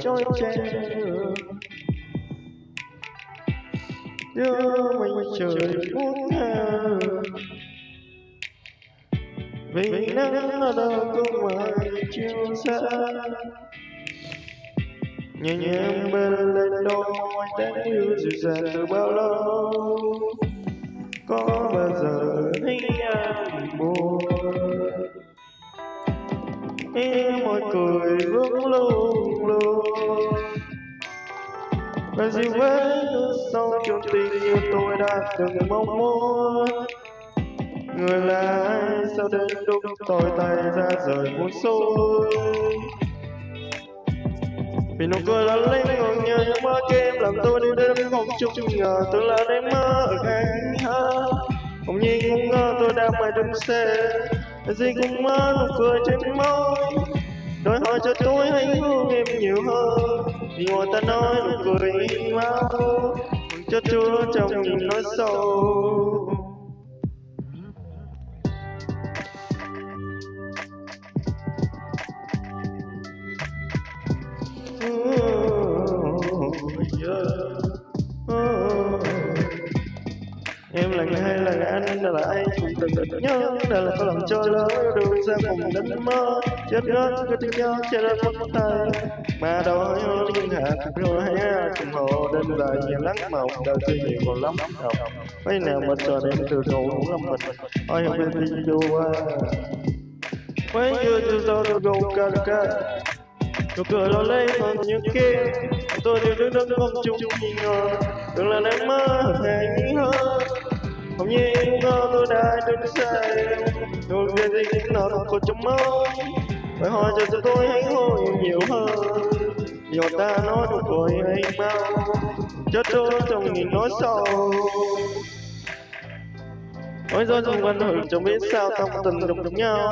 trôi che. Đưa mình trời muốn thơ vì nắng ở đâu cũng ngoài chiều xa. Nhẹ nhàng bên lên đôi môi tan yêu dịu dàng từ bao lâu. Và dịu với sau sâu trong tình yêu tôi đã từng mong muốn. Người là ai sao đến lúc tôi tay ra rời muốn xuôi? Vì nụ cười là lấy ngồi nhớ những mơ kem làm tôi đi đến không chút ngờ tôi là đêm mơ ở anh ha không nhiên không ngờ tôi đang mày đứng xe gì cũng mơ nụ cười trên môi đôi hỏi cho tôi hãy thương em nhiều hơn. Vì ngoài ta nói nụ cười máu cho chúa trong những nói sâu. Em lần hai lần anh đã là ai cũng từng được nhớ đã là có lòng cho lỡ đường ra cùng đánh mơ chết ngất cứ tiếng nhau che lên mất tay. Mà đôi những hạ hạt rồi hay cùng hồ đến dài nhiều lắm mộng đời chưa nhiều còn lắm học mấy nào mà chờ đêm từ cầu cũng là mình. Ôi không biết đi vô qua. Mấy chưa chưa sao tôi gồng ca ca. Nụ cười đó lấy còn những kia, tôi đều đứng đứng không chung nhìn ngờ đừng là nắng mơ hay không như ngờ tôi đã được say tôi về gì cũng nó còn trong mơ. Phải hỏi cho tôi hãy hồi nhiều hơn nhiều ta nói được rồi hay mau chết tôi trong nghìn nói sâu Ôi rồi trong văn hưởng chẳng biết sao tâm tình đụng nhau.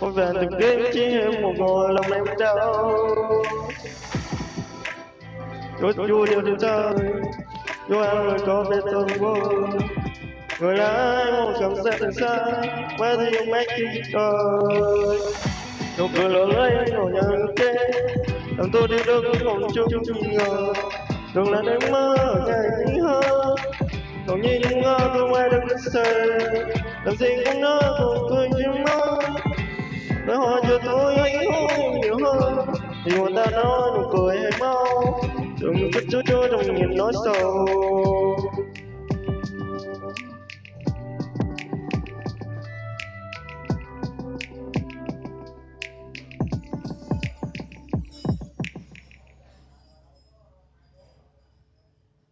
Ôi về từng đêm chỉ em một ngồi lòng em đau. Chúa vui điều trên trời. Chúa em rồi có biết tôi vô Người là ai mong chẳng sẽ từ xa Quá thì ông mách khi trời Nụ cười lỡ lấy ngồi nhà kê Làm tôi đi đứng không chung ngờ. Đừng là đêm mơ ngày hơn còn như những ngơ tôi ngoài đứng xe. Làm gì cũng nỡ cùng tôi chỉ mơ. Nói hỏi cho tôi anh hôn nhiều hơn, Thì người ta nói nụ cười Don't put your door, don't get no soul.